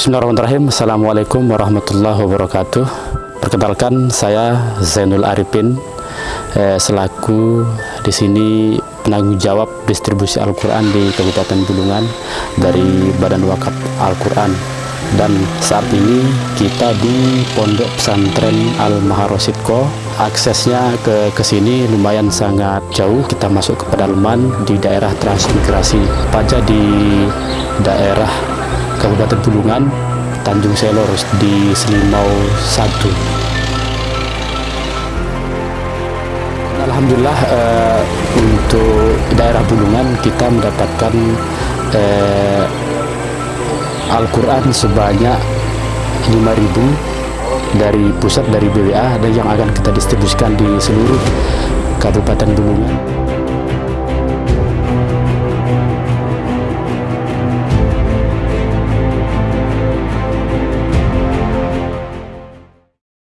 Bismillahirrahmanirrahim. Assalamualaikum warahmatullahi wabarakatuh. Perkenalkan saya Zainul Arifin. Eh, Selaku di sini penanggung jawab distribusi Al-Quran di Kabupaten Bulungan Dari Badan Wakaf Al-Quran. Dan saat ini kita di Pondok Pesantren Al-Maharosidko Aksesnya ke ke sini lumayan sangat jauh. Kita masuk ke pedalaman di daerah transmigrasi. Paja di daerah Kabupaten Bulungan, Tanjung Selor di Selimau 1. Alhamdulillah eh, untuk daerah Bulungan kita mendapatkan eh, Al-Quran sebanyak 5.000 dari pusat dari BWA dan yang akan kita distribusikan di seluruh Kabupaten Bulungan.